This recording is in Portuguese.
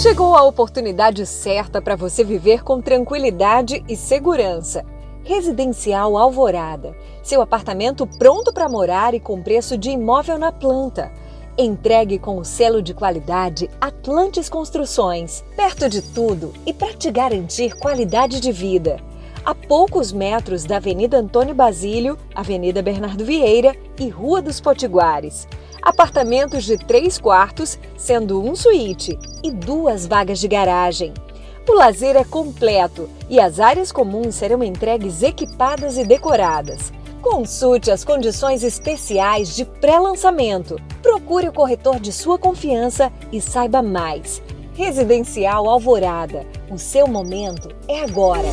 Chegou a oportunidade certa para você viver com tranquilidade e segurança. Residencial Alvorada. Seu apartamento pronto para morar e com preço de imóvel na planta. Entregue com o selo de qualidade Atlantes Construções. Perto de tudo e para te garantir qualidade de vida. A poucos metros da Avenida Antônio Basílio, Avenida Bernardo Vieira e Rua dos Potiguares. Apartamentos de três quartos, sendo um suíte e duas vagas de garagem. O lazer é completo e as áreas comuns serão entregues equipadas e decoradas. Consulte as condições especiais de pré-lançamento. Procure o corretor de sua confiança e saiba mais. Residencial Alvorada. O seu momento é agora.